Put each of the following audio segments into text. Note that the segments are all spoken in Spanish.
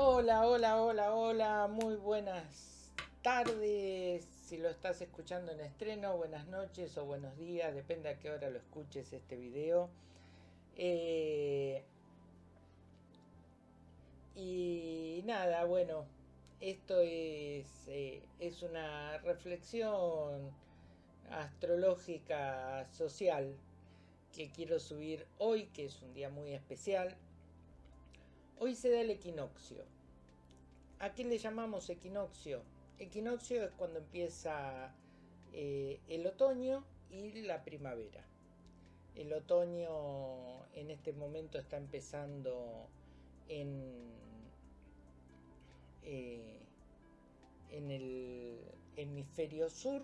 Hola, hola, hola, hola, muy buenas tardes. Si lo estás escuchando en estreno, buenas noches o buenos días, depende a qué hora lo escuches este video. Eh, y nada, bueno, esto es, eh, es una reflexión astrológica social que quiero subir hoy, que es un día muy especial. Hoy se da el equinoccio. ¿A qué le llamamos equinoccio? Equinoccio es cuando empieza eh, el otoño y la primavera. El otoño en este momento está empezando en, eh, en el hemisferio sur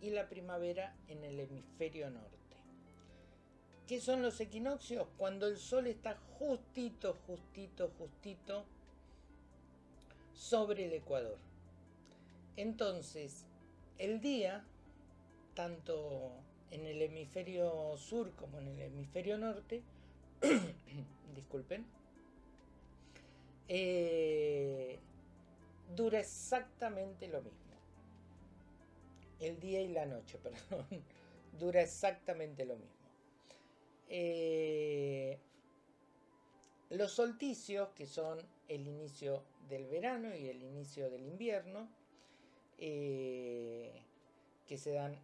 y la primavera en el hemisferio norte. ¿Qué son los equinoccios? Cuando el sol está justito, justito, justito sobre el ecuador. Entonces, el día, tanto en el hemisferio sur como en el hemisferio norte, disculpen, eh, dura exactamente lo mismo. El día y la noche, perdón, dura exactamente lo mismo. Eh, los solsticios, que son el inicio del verano y el inicio del invierno, eh, que se dan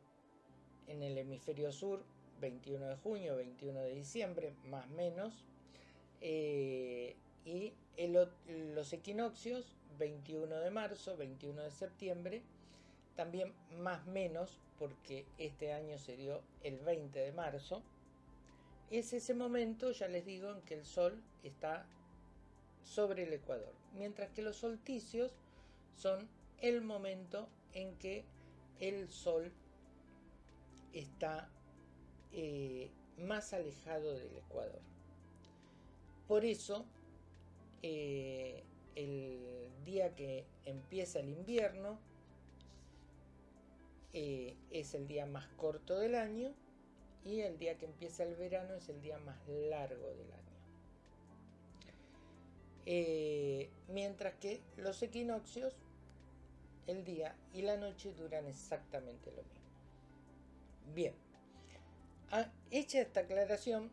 en el hemisferio sur 21 de junio, 21 de diciembre, más o menos, eh, y los equinoccios 21 de marzo, 21 de septiembre, también más menos, porque este año se dio el 20 de marzo, es ese momento, ya les digo, en que el Sol está sobre el ecuador, mientras que los solsticios son el momento en que el Sol está eh, más alejado del ecuador. Por eso, eh, el día que empieza el invierno eh, es el día más corto del año y el día que empieza el verano es el día más largo del año. Eh, mientras que los equinoccios, el día y la noche duran exactamente lo mismo. Bien, ah, hecha esta aclaración,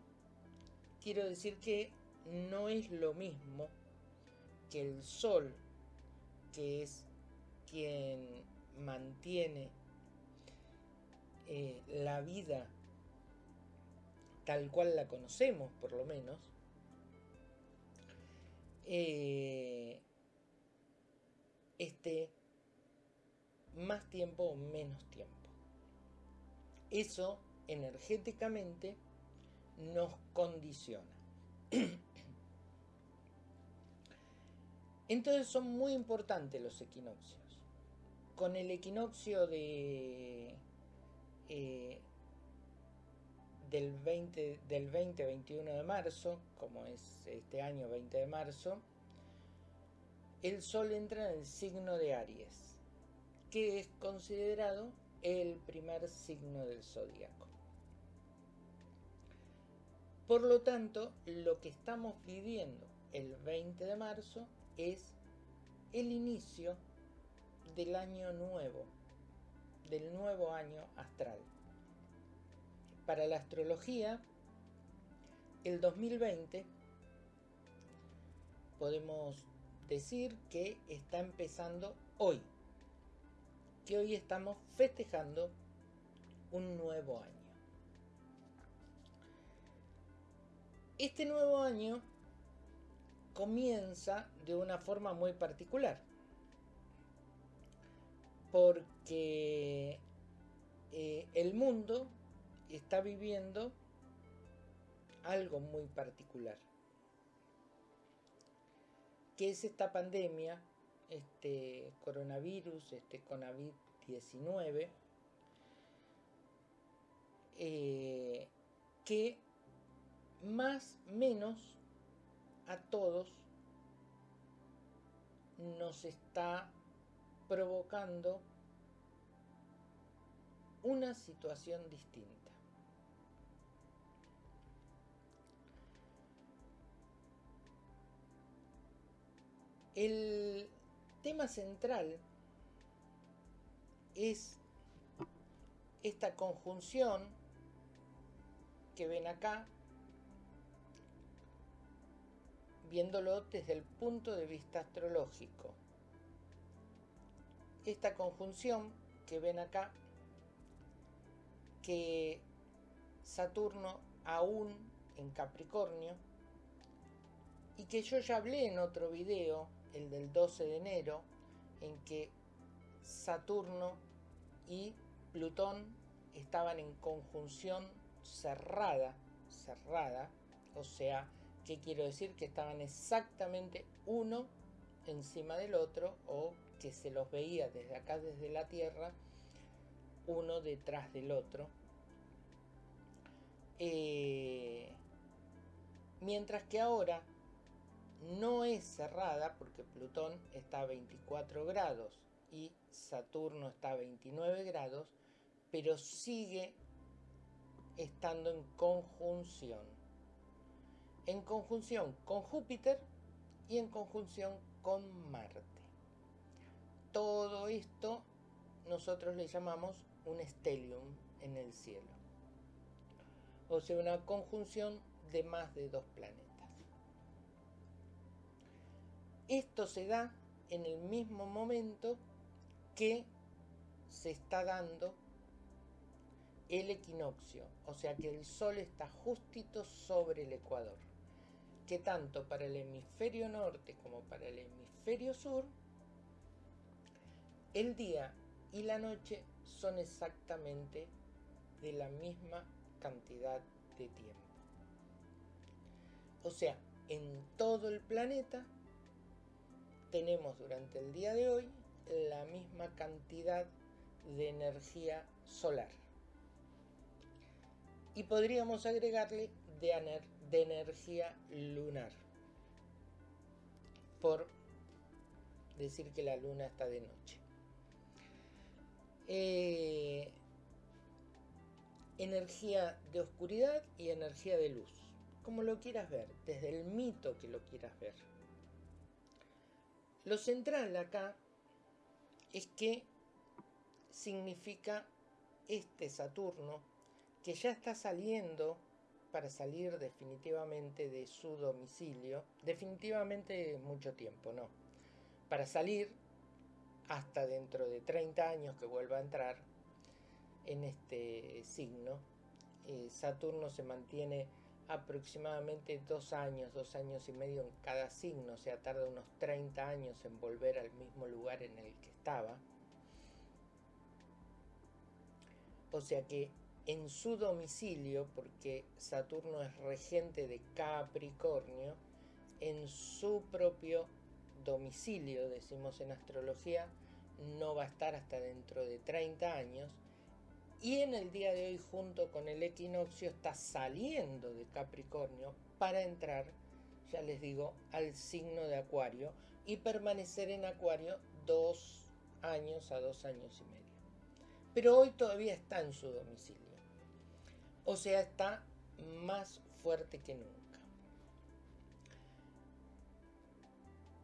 quiero decir que no es lo mismo que el Sol, que es quien mantiene eh, la vida tal cual la conocemos por lo menos, eh, esté más tiempo o menos tiempo. Eso energéticamente nos condiciona. Entonces son muy importantes los equinoccios. Con el equinoccio de eh, del 20, del 20-21 de marzo, como es este año 20 de marzo, el Sol entra en el signo de Aries, que es considerado el primer signo del zodíaco. Por lo tanto, lo que estamos viviendo el 20 de marzo es el inicio del año nuevo, del nuevo año astral. Para la astrología, el 2020 podemos decir que está empezando hoy, que hoy estamos festejando un nuevo año. Este nuevo año comienza de una forma muy particular, porque eh, el mundo está viviendo algo muy particular. que es esta pandemia, este coronavirus, este COVID-19, eh, que más menos a todos nos está provocando una situación distinta. El tema central es esta conjunción que ven acá, viéndolo desde el punto de vista astrológico. Esta conjunción que ven acá, que Saturno aún en Capricornio, y que yo ya hablé en otro video, el del 12 de enero, en que Saturno y Plutón estaban en conjunción cerrada, cerrada, o sea, ¿qué quiero decir? Que estaban exactamente uno encima del otro o que se los veía desde acá, desde la Tierra, uno detrás del otro. Eh, mientras que ahora no es cerrada porque Plutón está a 24 grados y Saturno está a 29 grados, pero sigue estando en conjunción. En conjunción con Júpiter y en conjunción con Marte. Todo esto nosotros le llamamos un stellium en el cielo. O sea, una conjunción de más de dos planetas. Esto se da en el mismo momento que se está dando el equinoccio, o sea que el Sol está justito sobre el Ecuador, que tanto para el hemisferio norte como para el hemisferio sur, el día y la noche son exactamente de la misma cantidad de tiempo. O sea, en todo el planeta tenemos durante el día de hoy la misma cantidad de energía solar. Y podríamos agregarle de, de energía lunar, por decir que la luna está de noche. Eh, energía de oscuridad y energía de luz, como lo quieras ver, desde el mito que lo quieras ver. Lo central acá es que significa este Saturno que ya está saliendo para salir definitivamente de su domicilio, definitivamente mucho tiempo, no, para salir hasta dentro de 30 años que vuelva a entrar en este signo. Eh, Saturno se mantiene aproximadamente dos años, dos años y medio en cada signo, o sea, tarda unos 30 años en volver al mismo lugar en el que estaba. O sea que en su domicilio, porque Saturno es regente de Capricornio, en su propio domicilio, decimos en astrología, no va a estar hasta dentro de 30 años, y en el día de hoy, junto con el equinoccio, está saliendo de Capricornio para entrar, ya les digo, al signo de Acuario y permanecer en Acuario dos años a dos años y medio. Pero hoy todavía está en su domicilio. O sea, está más fuerte que nunca.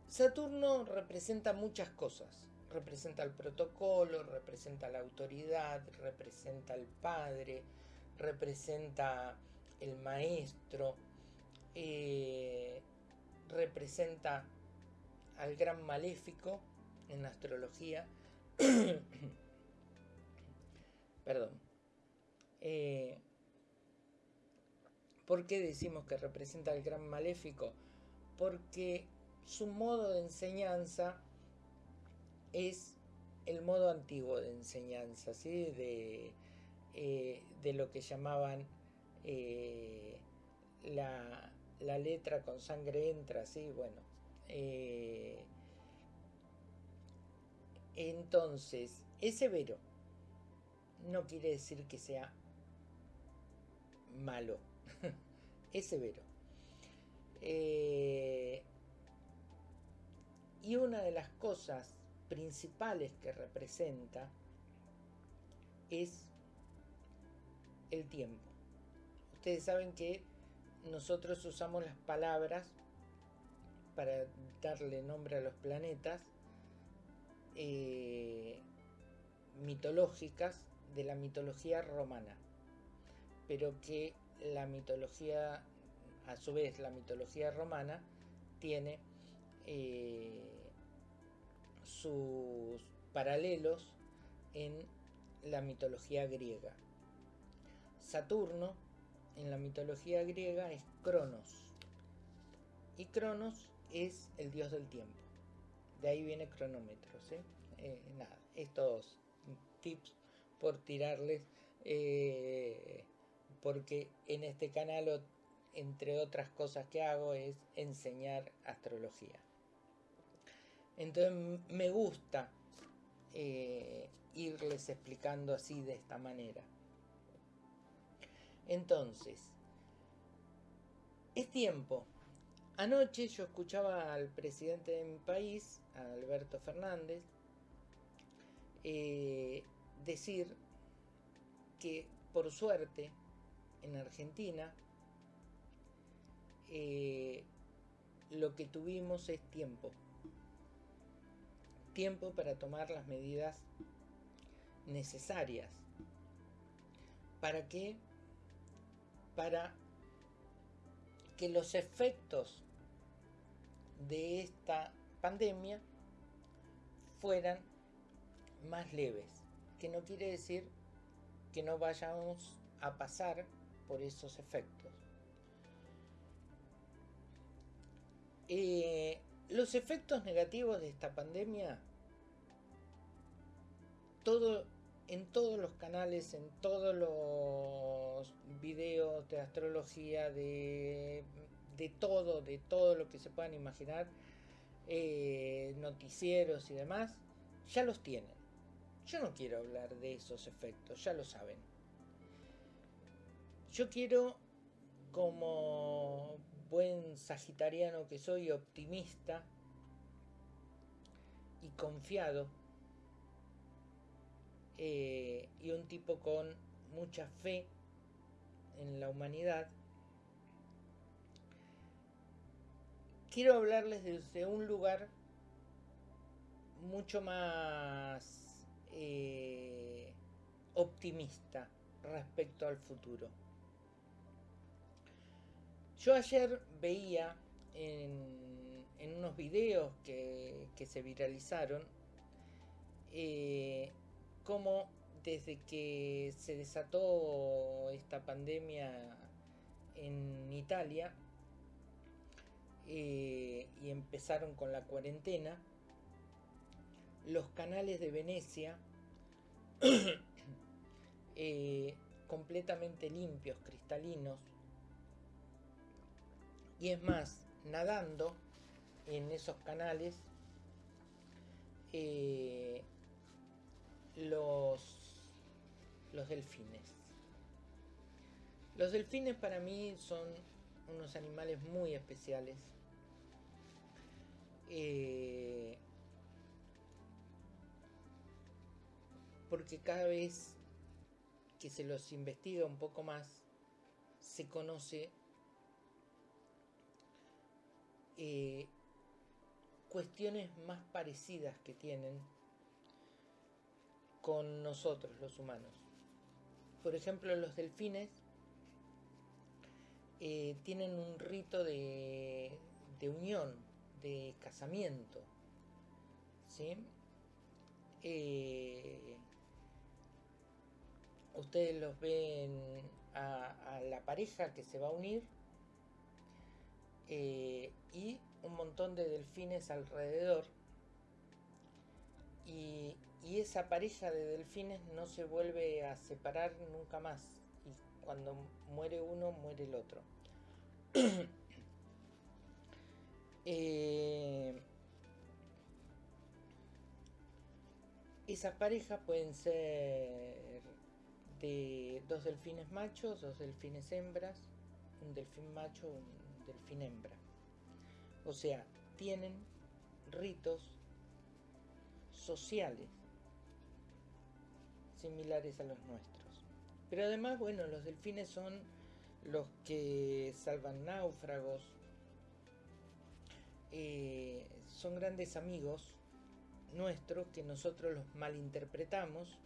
Saturno representa muchas cosas representa el protocolo, representa la autoridad, representa el padre, representa el maestro, eh, representa al gran maléfico en astrología. Perdón. Eh, ¿Por qué decimos que representa al gran maléfico? Porque su modo de enseñanza es el modo antiguo de enseñanza, ¿sí? de, eh, de lo que llamaban eh, la, letra con sangre entra, ¿sí? bueno. Eh, entonces, es severo. No quiere decir que sea malo. es severo. y una de las cosas principales que representa es el tiempo. Ustedes saben que nosotros usamos las palabras para darle nombre a los planetas eh, mitológicas de la mitología romana, pero que la mitología, a su vez la mitología romana, tiene eh, sus paralelos en la mitología griega. Saturno en la mitología griega es Cronos. Y Cronos es el dios del tiempo. De ahí viene cronómetro. Eh, nada, estos tips por tirarles. Eh, porque en este canal, entre otras cosas que hago, es enseñar astrología. Entonces me gusta eh, irles explicando así de esta manera. Entonces, es tiempo. Anoche yo escuchaba al presidente de mi país, Alberto Fernández, eh, decir que por suerte en Argentina eh, lo que tuvimos es tiempo. Tiempo para tomar las medidas necesarias. ¿Para qué? Para que los efectos de esta pandemia fueran más leves. Que no quiere decir que no vayamos a pasar por esos efectos. Eh, los efectos negativos de esta pandemia todo, en todos los canales, en todos los videos de astrología, de, todo, de todo lo que se puedan imaginar, eh, noticieros y demás, ya los tienen. Yo no quiero hablar de esos efectos, ya lo saben. Yo quiero, como buen sagitariano que soy, optimista y confiado, eh, y un tipo con mucha fe en la humanidad, quiero hablarles desde un lugar mucho más eh, optimista respecto al futuro. Yo ayer veía en, unos videos que, se viralizaron eh, cómo desde que se desató esta pandemia en Italia eh, y empezaron con la cuarentena, los canales de Venecia eh, completamente limpios, cristalinos, y es más, nadando en esos canales eh, los, los delfines. Los delfines para mí son unos animales muy especiales. Eh, porque cada vez que se los investiga un poco más, se conoce eh, cuestiones más parecidas que tienen con nosotros los humanos. Por ejemplo, los delfines eh, tienen un rito de, unión, de casamiento. ¿sí? Eh, ustedes los ven a, la pareja que se va a unir eh, y un montón de delfines alrededor y, esa pareja de delfines no se vuelve a separar nunca más. Y cuando muere uno muere el otro. Eh, esas parejas pueden ser de dos delfines machos dos delfines hembras un delfín macho un delfín hembra. O sea tienen ritos sociales similares a los nuestros. Pero además, bueno, los delfines son los que salvan náufragos, eh, son grandes amigos nuestros que nosotros los malinterpretamos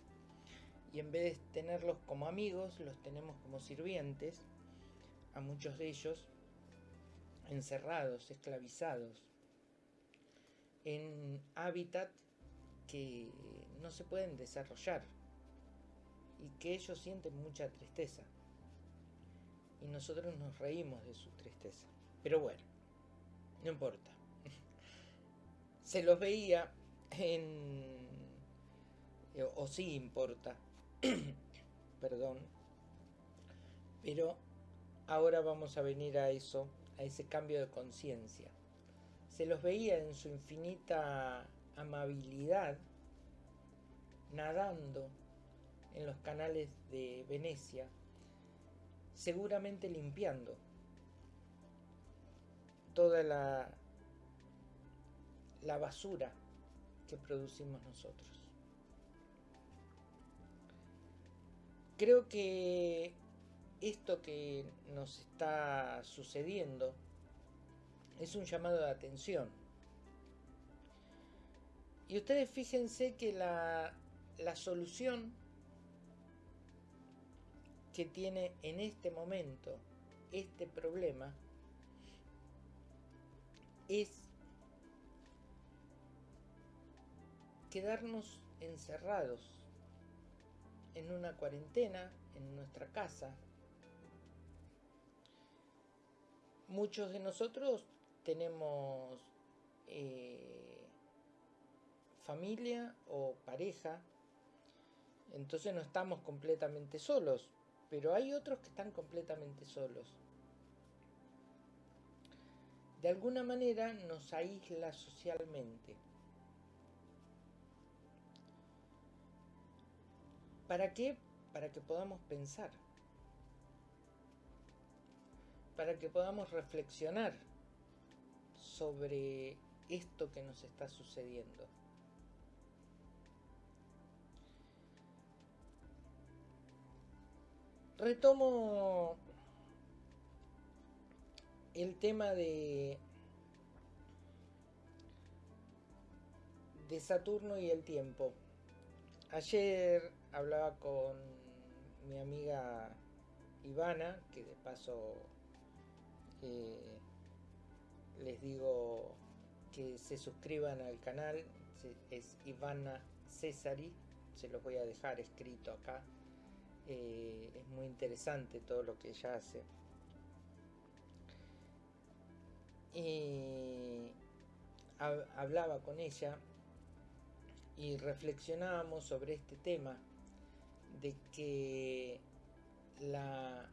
y en vez de tenerlos como amigos, los tenemos como sirvientes, a muchos de ellos encerrados, esclavizados, en hábitat que no se pueden desarrollar y que ellos sienten mucha tristeza. Y nosotros nos reímos de su tristeza. Pero bueno, no importa. Se los veía en... o sí importa. Perdón. Pero ahora vamos a venir a eso, a ese cambio de conciencia. Se los veía en su infinita amabilidad nadando en los canales de Venecia, seguramente limpiando toda la, la basura que producimos nosotros. Creo que esto que nos está sucediendo es un llamado de atención. Y ustedes fíjense que la, la solución que tiene en este momento este problema es quedarnos encerrados en una cuarentena en nuestra casa. Muchos de nosotros tenemos eh, familia o pareja, entonces no estamos completamente solos pero hay otros que están completamente solos. De alguna manera nos aísla socialmente. ¿Para qué? Para que podamos pensar. Para que podamos reflexionar sobre esto que nos está sucediendo. Retomo el tema de, Saturno y el tiempo. Ayer hablaba con mi amiga Ivana, que de paso eh, les digo que se suscriban al canal, es Ivana Cesari, se los voy a dejar escrito acá eh, es muy interesante todo lo que ella hace. Y hablaba con ella y reflexionábamos sobre este tema de que la,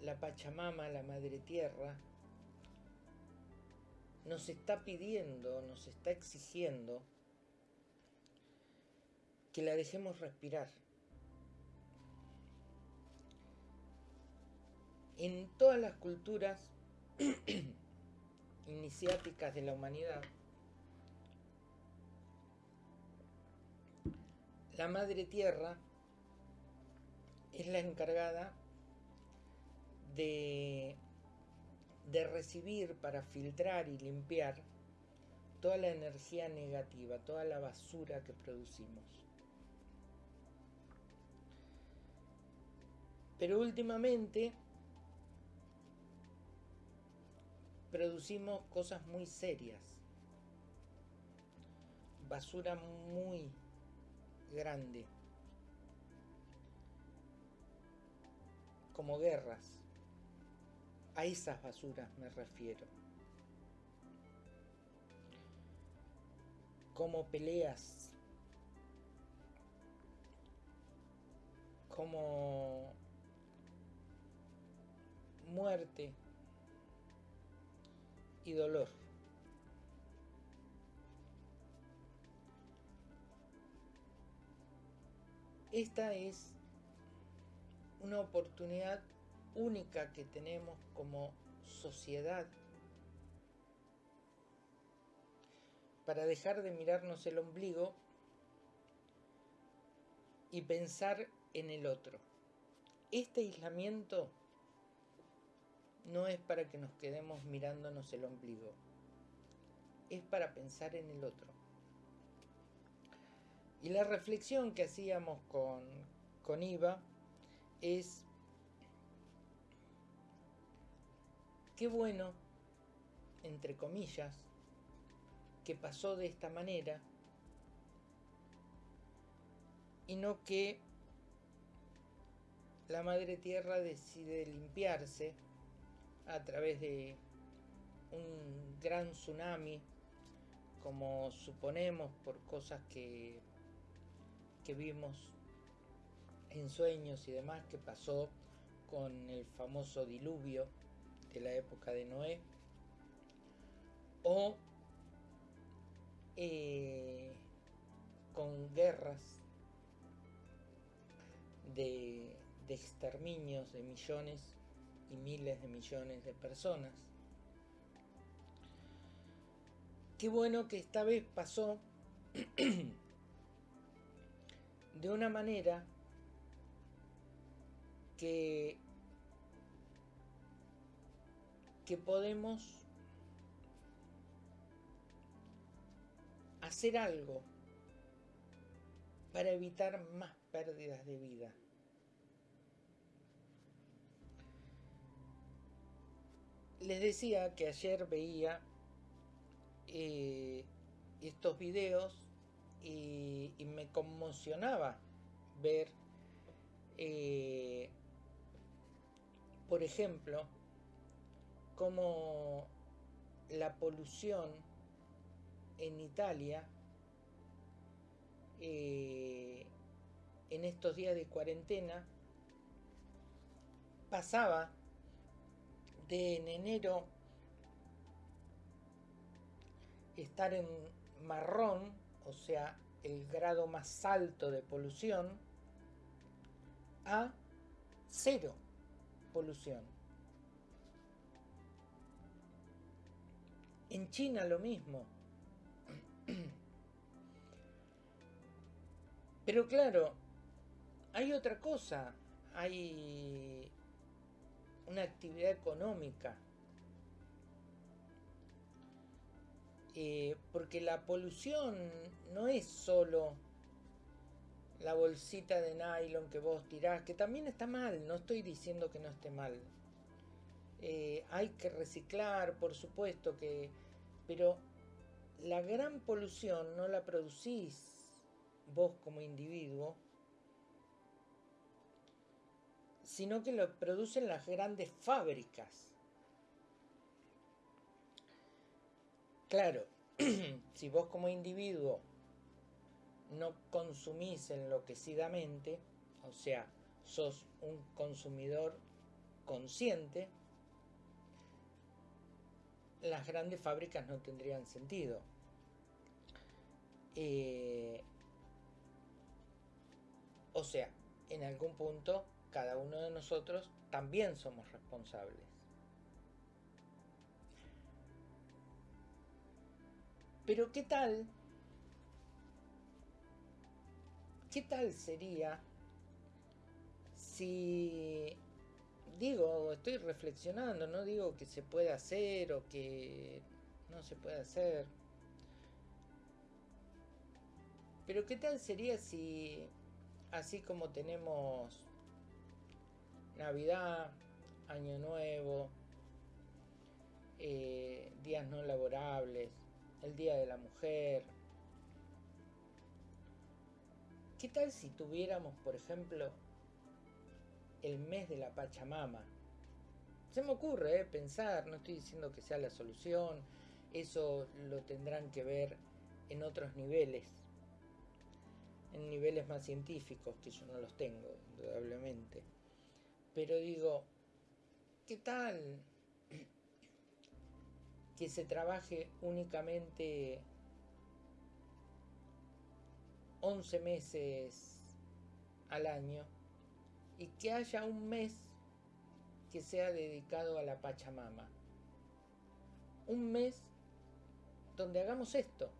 la Pachamama, la Madre Tierra, nos está pidiendo, nos está exigiendo que la dejemos respirar en todas las culturas iniciáticas de la humanidad, la Madre Tierra es la encargada de, recibir para filtrar y limpiar toda la energía negativa, toda la basura que producimos. Pero últimamente producimos cosas muy serias, basura muy grande, como guerras. A esas basuras me refiero. Como peleas. Como muerte y dolor. Esta es una oportunidad única que tenemos como sociedad para dejar de mirarnos el ombligo y pensar en el otro. Este aislamiento no es para que nos quedemos mirándonos el ombligo. es para pensar en el otro. Y la reflexión que hacíamos con, con Iva es, qué bueno, entre comillas, que pasó de esta manera y no que la Madre Tierra decide limpiarse a través de un gran tsunami, como suponemos por cosas que, que vimos en sueños y demás, que pasó con el famoso diluvio de la época de Noé, o eh, con guerras de, de exterminios de millones y miles de millones de personas. Qué bueno que esta vez pasó de una manera que, que podemos hacer algo para evitar más pérdidas de vida. Les decía que ayer veía eh, estos videos y, me conmocionaba ver, eh, por ejemplo, cómo la polución en Italia eh, en estos días de cuarentena pasaba de en enero estar en marrón, o sea, el grado más alto de polución, a cero polución. En China lo mismo. Pero claro, hay otra cosa, hay una actividad económica. Eh, porque la polución no es solo la bolsita de nylon que vos tirás, que también está mal, no estoy diciendo que no esté mal. Eh, hay que reciclar, por supuesto que, pero la gran polución no la producís vos como individuo, sino que lo producen las grandes fábricas. Claro, si vos como individuo no consumís enloquecidamente, o sea, sos un consumidor consciente, las grandes fábricas no tendrían sentido. Eh, o sea, en algún punto cada uno de nosotros también somos responsables. Pero ¿qué tal? ¿Qué tal sería si digo, estoy reflexionando, no digo que se puede hacer o que no se puede hacer. Pero ¿qué tal sería si, así como tenemos Navidad, Año Nuevo, eh, días no laborables, el Día de la Mujer, ¿qué tal si tuviéramos, por ejemplo, el mes de la Pachamama. Se me ocurre eh, pensar, no estoy diciendo que sea la solución, eso lo tendrán que ver en otros niveles, en niveles más científicos, que yo no los tengo, indudablemente. Pero digo, ¿qué tal que se trabaje únicamente 11 meses al año y que haya un mes que sea dedicado a la Pachamama. Un mes donde hagamos esto,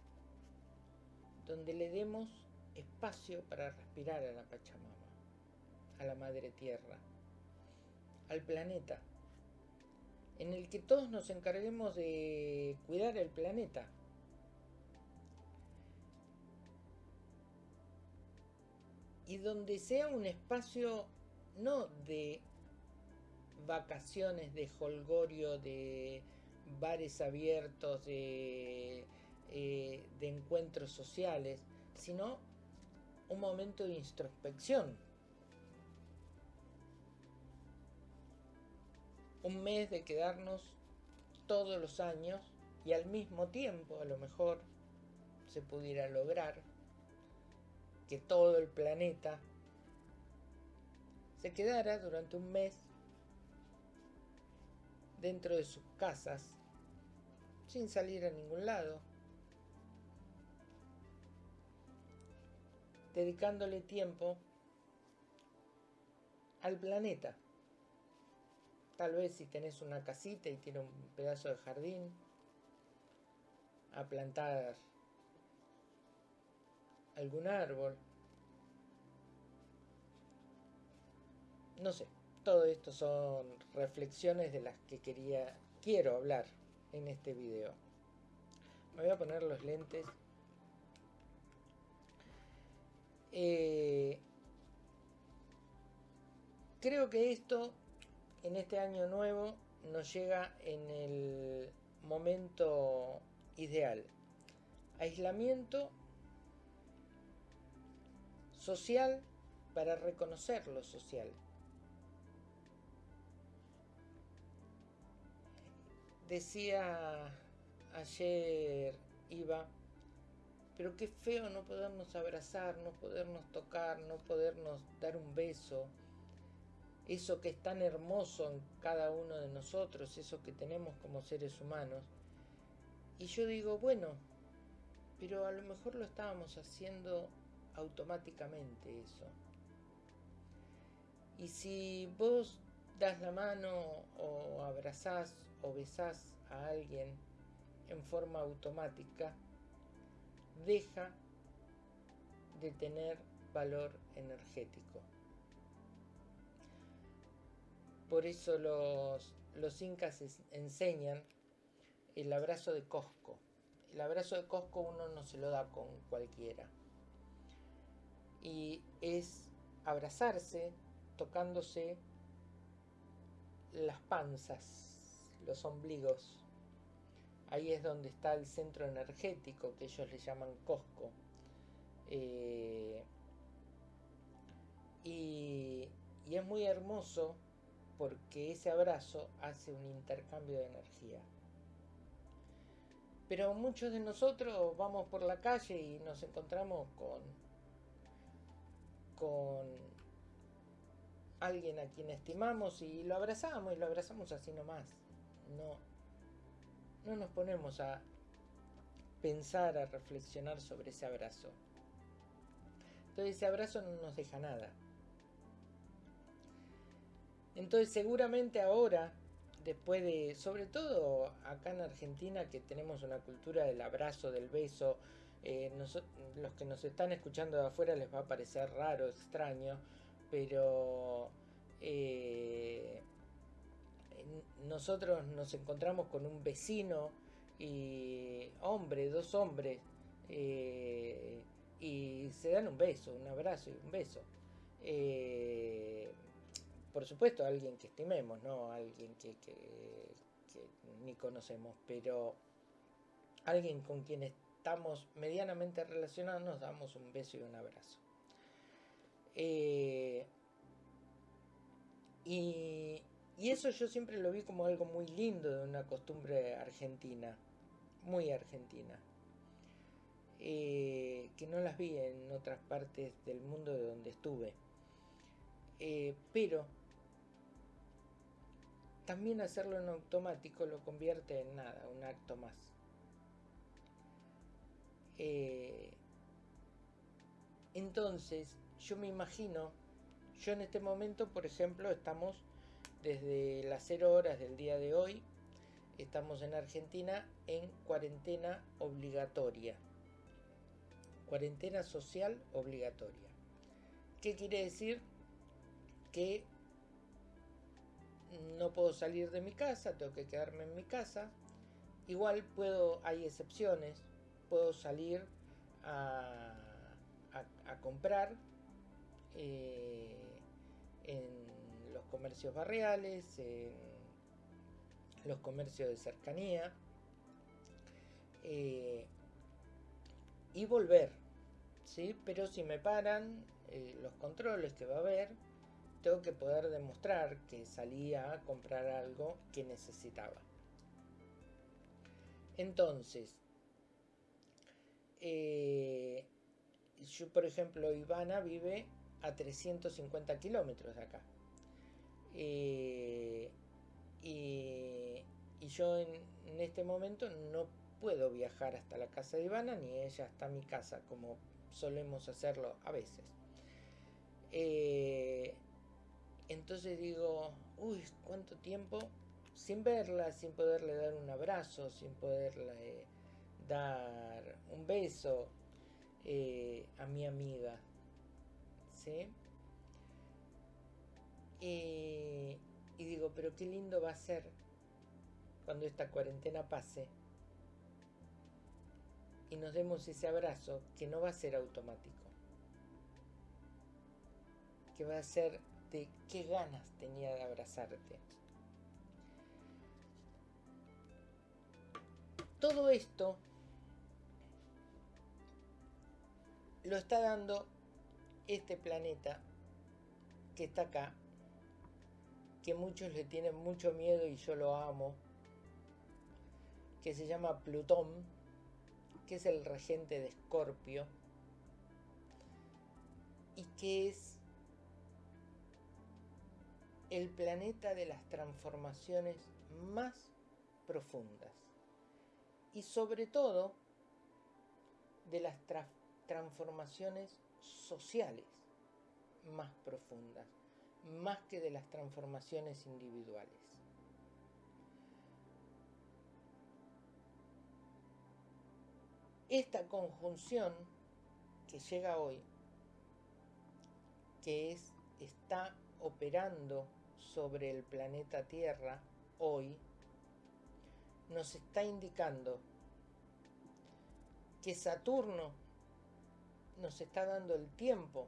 donde le demos espacio para respirar a la Pachamama, a la Madre Tierra, al planeta, en el que todos nos encarguemos de cuidar el planeta. Y donde sea un espacio no de vacaciones, de holgorio, de bares abiertos, de, eh, de encuentros sociales, sino un momento de introspección Un mes de quedarnos todos los años y al mismo tiempo a lo mejor se pudiera lograr que todo el planeta se quedara durante un mes dentro de sus casas sin salir a ningún lado dedicándole tiempo al planeta. Tal vez si tenés una casita y tiene un pedazo de jardín, a plantar algún árbol. No sé, todo esto son reflexiones de las que quería, quiero hablar en este video. Me voy a poner los lentes Eh, creo que esto, en este año nuevo, nos llega en el momento ideal. Aislamiento social para reconocer lo social. Decía ayer Iba pero qué feo no podernos abrazar, no podernos tocar, no podernos dar un beso. Eso que es tan hermoso en cada uno de nosotros, eso que tenemos como seres humanos. Y yo digo, bueno, pero a lo mejor lo estábamos haciendo automáticamente eso. Y si vos das la mano o abrazás o besás a alguien en forma automática, deja de tener valor energético. Por eso los, incas enseñan el abrazo de Cosco. El abrazo de Cosco uno no se lo da con cualquiera. Y es abrazarse tocándose las panzas, los ombligos, Ahí es donde está el centro energético que ellos le llaman Cosco. Eh, y es muy hermoso porque ese abrazo hace un intercambio de energía. Pero muchos de nosotros vamos por la calle y nos encontramos con, con alguien a quien estimamos y lo abrazamos y lo abrazamos así nomás. No, no nos ponemos a pensar, a reflexionar sobre ese abrazo. Entonces ese abrazo no nos deja nada. Entonces seguramente ahora, después de, sobre todo acá en Argentina, que tenemos una cultura del abrazo, del beso, eh, los que nos están escuchando de afuera les va a parecer raro, extraño, pero eh, nosotros nos encontramos con un vecino y hombre, dos hombres, eh, y se dan un beso, un abrazo y un beso. Por supuesto, alguien que estimemos, no alguien que, ni conocemos, pero alguien con quien estamos medianamente relacionados, nos damos un beso y un abrazo. Eh, y, y eso yo siempre lo vi como algo muy lindo de una costumbre argentina, muy argentina, eh, que no las vi en otras partes del mundo de donde estuve. Eh, pero también hacerlo en automático lo convierte en nada, un acto más. Eh, entonces, yo me imagino, yo en este momento, por ejemplo, estamos desde las 0 horas del día de hoy estamos en Argentina en cuarentena obligatoria. Cuarentena social obligatoria. ¿Qué quiere decir? Que no puedo salir de mi casa, tengo que quedarme en mi casa. Igual puedo, hay excepciones, puedo salir a, a comprar eh, en los comercios barriales, en los comercios de cercanía, eh, y volver, ¿sí? Pero si me paran eh, los controles que va a haber, tengo que poder demostrar que salía a comprar algo que necesitaba. Entonces, eh, yo por ejemplo, Ivana vive a 350 kilómetros de acá. Eh, y, yo en, este momento no puedo viajar hasta la casa de Ivana ni ella hasta mi casa como solemos hacerlo a veces. Eh, entonces digo, uy, ¿cuánto tiempo? Sin verla, sin poderle dar un abrazo, sin poderle dar un beso eh, a mi amiga. ¿Sí? y digo, pero qué lindo va a ser cuando esta cuarentena pase y nos demos ese abrazo que no va a ser automático, que va a ser de qué ganas tenía de abrazarte. Todo esto lo está dando este planeta que está acá, que muchos le tienen mucho miedo y yo lo amo, que se llama Plutón, que es el regente de Escorpio, y que es el planeta de las transformaciones más profundas y sobre todo de las transformaciones sociales más profundas, más que de las transformaciones individuales. Esta conjunción que llega hoy, que es, está operando sobre el planeta Tierra hoy, nos está indicando que Saturno nos está dando el tiempo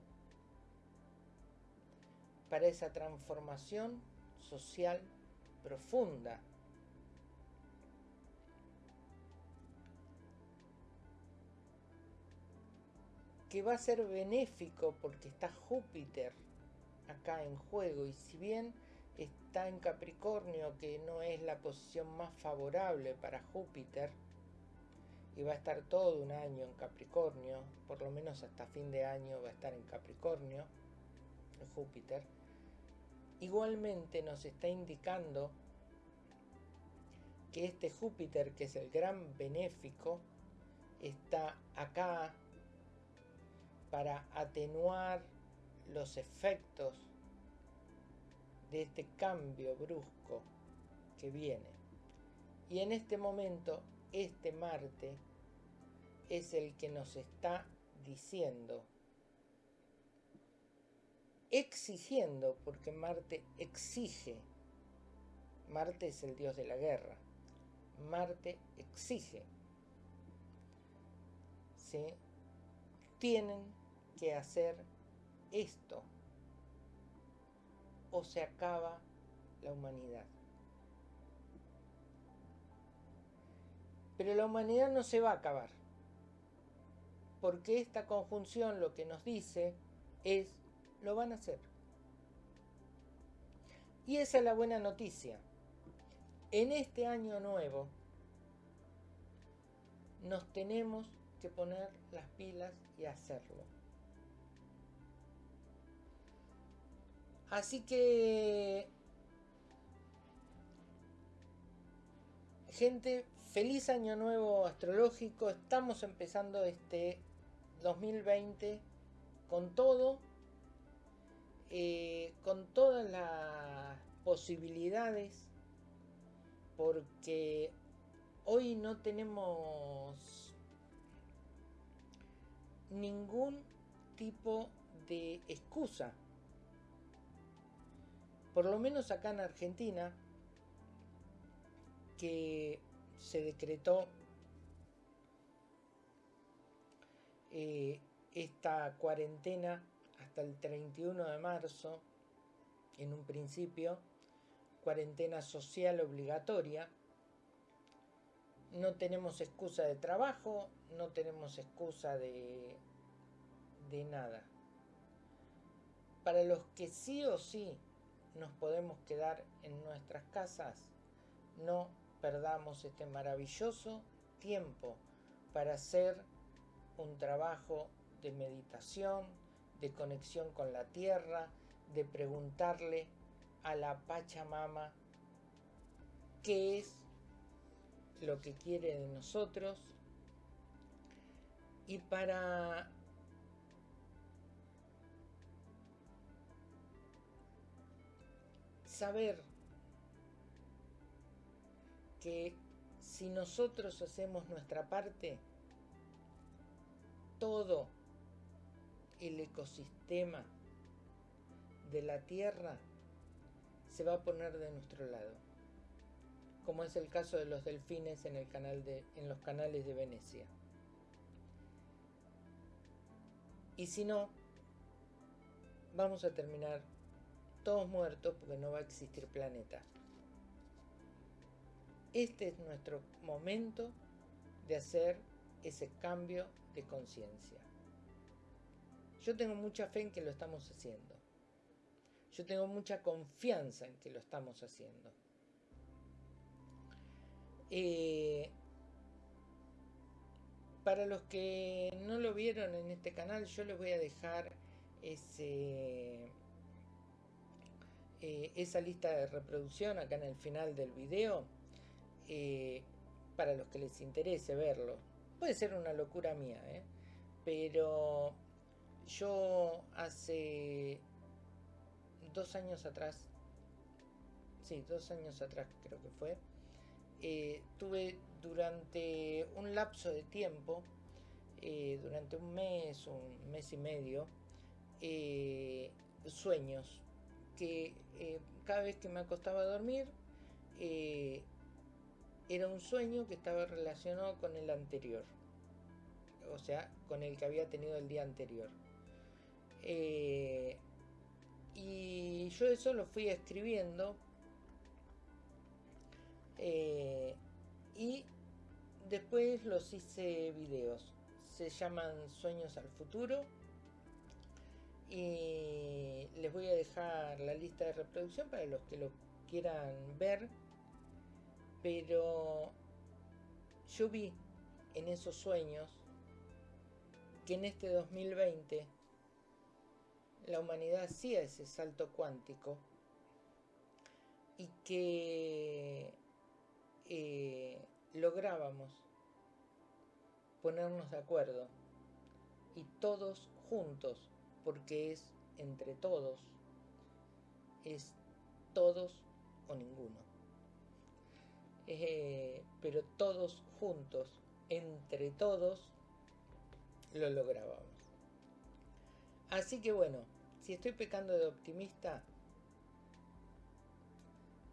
para esa transformación social profunda. Que va a ser benéfico porque está Júpiter acá en juego y si bien está en Capricornio que no es la posición más favorable para Júpiter y va a estar todo un año en Capricornio, por lo menos hasta fin de año va a estar en Capricornio, Júpiter, igualmente nos está indicando que este Júpiter, que es el gran benéfico, está acá para atenuar los efectos de este cambio brusco que viene. Y en este momento, este Marte es el que nos está diciendo, exigiendo, porque Marte exige, Marte es el dios de la guerra, Marte exige, ¿sí? tienen que hacer esto o se acaba la humanidad. Pero la humanidad no se va a acabar, porque esta conjunción lo que nos dice es, lo van a hacer. Y esa es la buena noticia. En este año nuevo nos tenemos que poner las pilas y hacerlo. Así que, gente, feliz año nuevo astrológico. Estamos empezando este 2020 con todo, eh, con todas las posibilidades, porque hoy no tenemos ningún tipo de excusa por lo menos acá en Argentina, que se decretó eh, esta cuarentena hasta el 31 de marzo, en un principio, cuarentena social obligatoria. No tenemos excusa de trabajo, no tenemos excusa de, de nada. Para los que sí o sí nos podemos quedar en nuestras casas, no perdamos este maravilloso tiempo para hacer un trabajo de meditación, de conexión con la tierra, de preguntarle a la Pachamama qué es lo que quiere de nosotros. Y para saber que si nosotros hacemos nuestra parte, todo el ecosistema de la Tierra se va a poner de nuestro lado, como es el caso de los delfines en, el canal de, en los canales de Venecia. Y si no, vamos a terminar todos muertos porque no va a existir planeta. Este es nuestro momento de hacer ese cambio de conciencia. Yo tengo mucha fe en que lo estamos haciendo. Yo tengo mucha confianza en que lo estamos haciendo. Eh, para los que no lo vieron en este canal, yo les voy a dejar ese, eh, esa lista de reproducción acá en el final del video eh, para los que les interese verlo. Puede ser una locura mía, ¿eh? pero yo hace dos años atrás, sí, dos años atrás creo que fue, tuve durante un lapso de tiempo, durante un mes, un mes y medio, sueños que cada vez que me acostaba a dormir, era un sueño que estaba relacionado con el anterior, o sea, con el que había tenido el día anterior. Eh, y yo eso lo fui escribiendo eh, y después los hice videos. Se llaman Sueños al Futuro y les voy a dejar la lista de reproducción para los que lo quieran ver pero yo vi en esos sueños que en este 2020 la humanidad hacía ese salto cuántico y que eh, lográbamos ponernos de acuerdo y todos juntos, porque es entre todos, es todos o ninguno. Eh, pero todos juntos, entre todos, lo lográbamos. Así que bueno, si estoy pecando de optimista,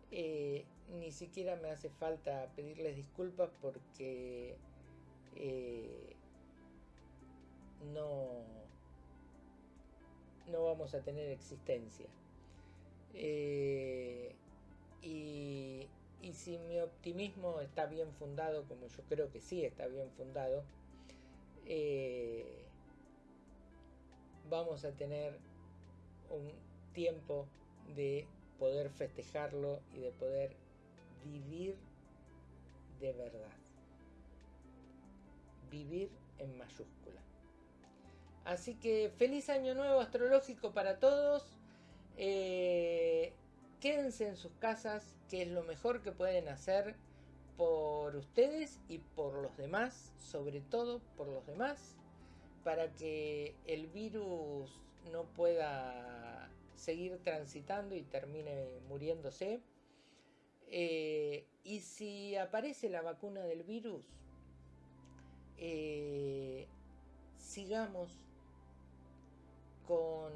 eh, ni siquiera me hace falta pedirles disculpas porque eh, no, no vamos a tener existencia. y y si mi optimismo está bien fundado, como yo creo que sí está bien fundado, eh, vamos a tener un tiempo de poder festejarlo y de poder vivir de verdad. Vivir en mayúscula. Así que feliz año nuevo astrológico para todos. Eh, quédense en sus casas, que es lo mejor que pueden hacer por ustedes y por los demás, sobre todo por los demás, para que el virus no pueda seguir transitando y termine muriéndose. Eh, y si aparece la vacuna del virus, eh, sigamos con,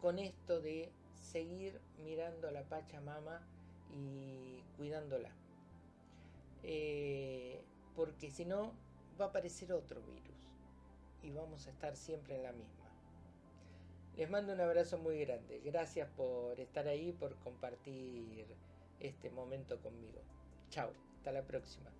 con esto de seguir mirando a la Pachamama y cuidándola. Eh, porque si no, va a aparecer otro virus y vamos a estar siempre en la misma. Les mando un abrazo muy grande. Gracias por estar ahí, por compartir este momento conmigo. Chao, hasta la próxima.